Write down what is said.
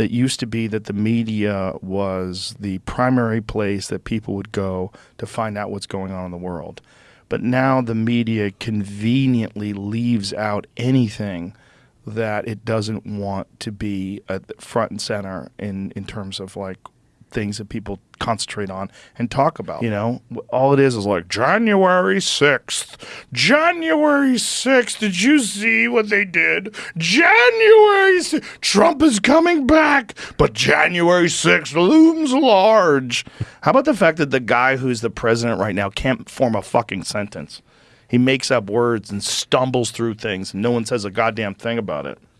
that used to be that the media was the primary place that people would go to find out what's going on in the world. But now the media conveniently leaves out anything that it doesn't want to be front and center in, in terms of like things that people concentrate on and talk about. You know, all it is is like January 6th. January 6th. Did you see what they did? January 6th. Trump is coming back, but January 6th looms large. How about the fact that the guy who's the president right now can't form a fucking sentence? He makes up words and stumbles through things, and no one says a goddamn thing about it.